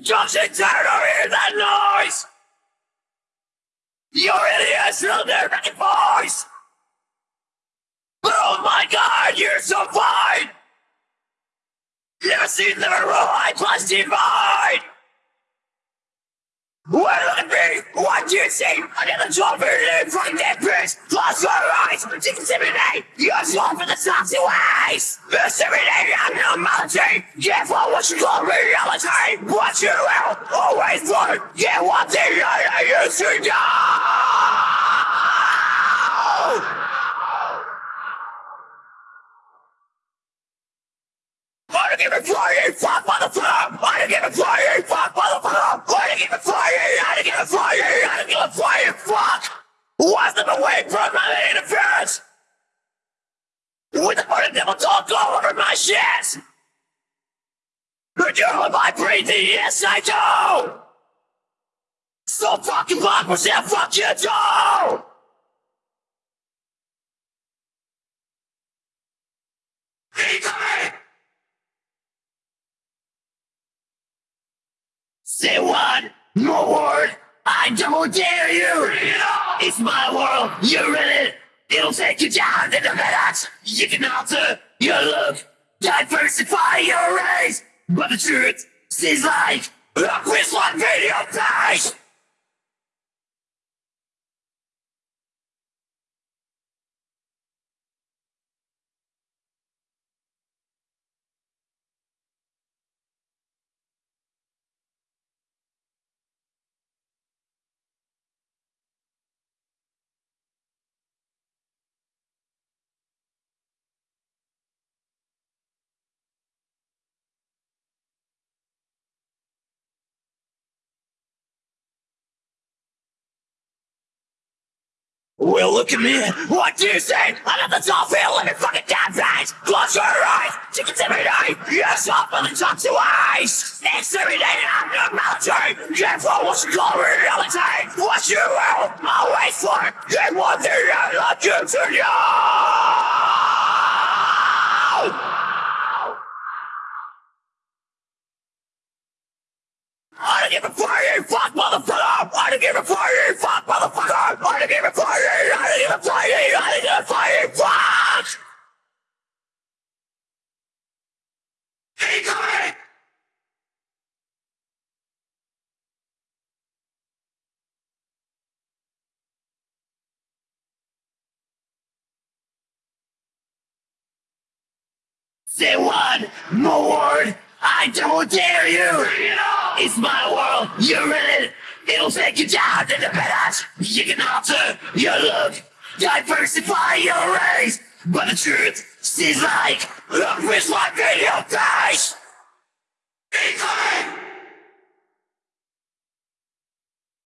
Just turn or hear that noise! You're idiots will never voice! Oh my god, you're so fine! You see the right plus divine! What! You? I got the top of it from that bitch! Close your eyes! Intimidate! You're small for the toxic ways! Intimidate on normality! Careful what you call reality! What you will always learn! Get what they are used to do! I don't give a flying fuck motherfucker! I don't give a flying fuck motherfucker! I don't give a flying, I don't give a flying, I don't give a flying fuck! Wasn't away from my interference! With the fucking devil talk all over my shit! Could you hold my breathing? Yes, I do! So fucking fuck myself, fuck you coming! Say one more word. I don't dare you. It's my world. You're in it. It'll take you down in a minute. You can alter your look, diversify your race, but the truth seems like a Quizlet video page. Well, look at me. What do you say? I'm at the top here, let me fucking down face. Close your eyes. Chickens every day. Yes, up on the top to eyes. Not military. Careful what you call reality. What you will always for. And one thing I like to know. I don't give a flying fuck, motherfucker! I don't give a flying fuck, motherfucker! I don't give a flying, I don't give a flying, I don't give a flying fuck! Keep coming! Say one more word, I don't dare you! It's my world, you're in it! It'll take you down in a minute! You can alter your look, diversify your race, but the truth seems like a Quizlet video page!